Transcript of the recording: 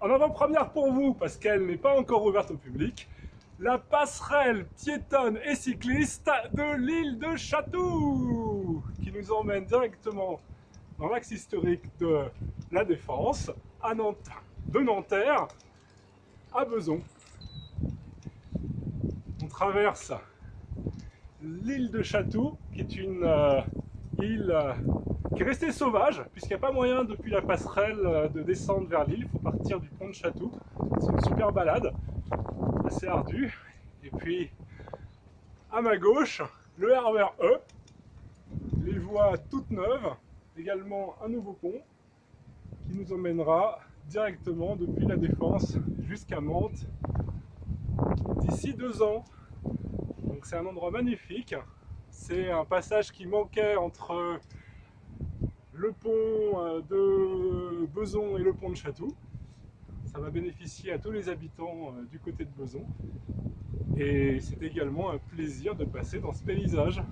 en avant-première pour vous, parce qu'elle n'est pas encore ouverte au public, la passerelle piétonne et cycliste de l'île de Chatou, qui nous emmène directement dans l'axe historique de la Défense, à de Nanterre à Beson. On traverse l'île de Chatou, qui est une euh, euh, qui est restée sauvage, puisqu'il n'y a pas moyen depuis la passerelle euh, de descendre vers l'île, il faut partir du pont de Chatou. C'est une super balade, assez ardue. Et puis, à ma gauche, le RER E, les voies toutes neuves, également un nouveau pont, qui nous emmènera directement depuis la Défense jusqu'à Mantes d'ici deux ans. Donc c'est un endroit magnifique. C'est un passage qui manquait entre le pont euh, de Beson et le pont de Chatou. Ça va bénéficier à tous les habitants euh, du côté de Beson. Et c'est également un plaisir de passer dans ce paysage.